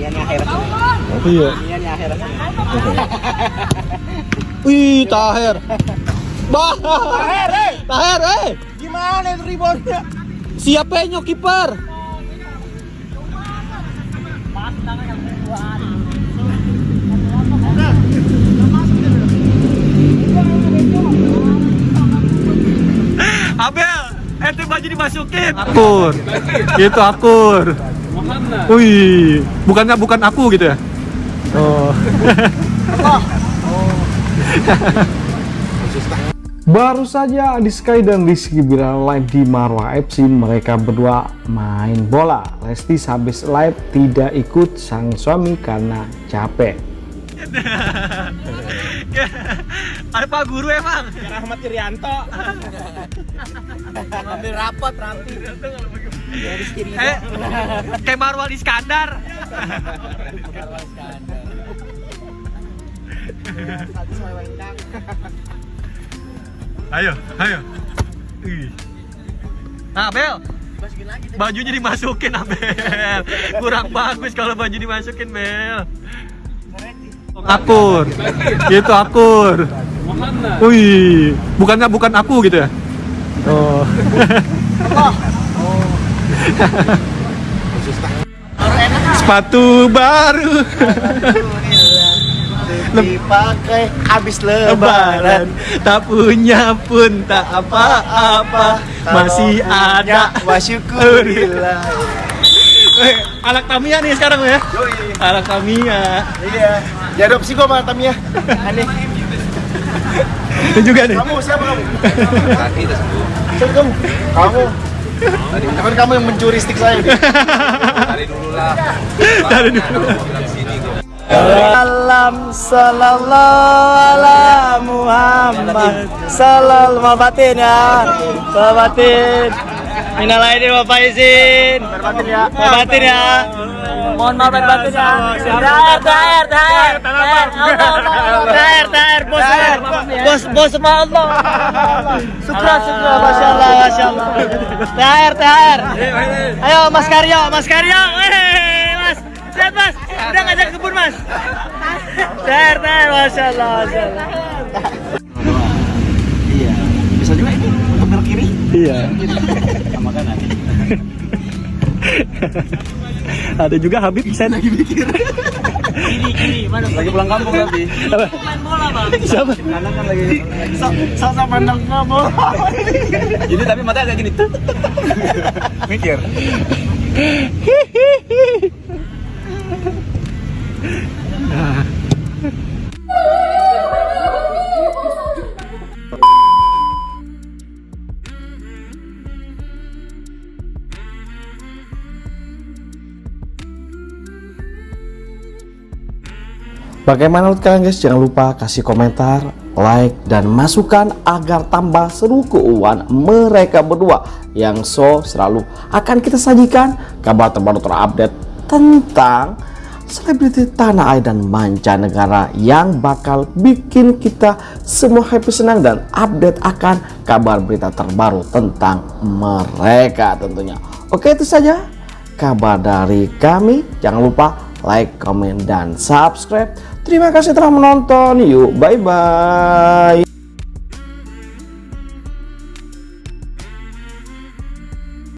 Yan yung akhirnya. Iya. Yung akhirnya. Wih, Taher. Bah. Taher, eh! Taher, eh. Gimana itu reboundnya? Siapa yang kiper? Abel, ente baju dimasukin. Akur. Gitu akur. Wih, bukannya bukan aku gitu ya? Oh. Baru saja Adi Sky dan Rizky Bilar live di Marwah FC mereka berdua main bola. Lesti habis live tidak ikut sang suami karena capek. Ada Pak Guru emang. Rahmat Irianto. Ngambil rapot rapi. Ya Rizky Ridho. Eh, kayak Marwal Iskandar. Saya wengkang. Ayo, ayo. Ih. Nah, Bel, bajunya dimasukin, Abel. Kurang bagus kalau baju dimasukin, Bel. Akur. Gitu akur. Wih, bukannya bukan aku gitu ya? Oh. Sepatu baru Dipakai habis lebaran tak punya pun tak apa-apa masih ada Wa syukurillah. Eh, anak Tamiya nih sekarang ya anak Tamiya Iya. Diadopsi gua sama Tamiya. Aneh. Itu juga nih Kamu siapa kamu? Siapa kamu? Kamu. Kan kamu yang mencuri stick saya. dari dulu Salam sallallahu ala Muhammad Sallallahu batin ya Batin Minal aidin wa faizin Batin ya Batin ya Mohon maaf lahir batin ya Daer, daer, bos Bos, bos sama Allah. Syukur, syukur, Masya Allah, Masya Allah Daer, daer Ayo Mas Karyo, Mas Karyo. Mas. Sehat mas, udah ngajak ke kebun mas. Daer, daer, Masya Allah, Masya Allah Iya, bisa juga ini untuk belok kiri. Iya. Sama kanan ada juga Habib Sen lagi mikir Kiri, kiri, mana? Lagi pulang kampung tapi Main bola bang siapa? Kanan kan lagi. Sama pandang kamu ini tapi mata agak gini. Mikir Bagaimana menurut kalian guys? Jangan lupa kasih komentar, like, dan masukan agar tambah seru keuangan mereka berdua yang so selalu akan kita sajikan kabar terbaru terupdate tentang selebriti tanah air dan mancanegara yang bakal bikin kita semua happy senang dan update akan kabar berita terbaru tentang mereka tentunya. Oke itu saja kabar dari kami. Jangan lupa like, comment, dan subscribe. Terima kasih telah menonton. Yuk, bye-bye.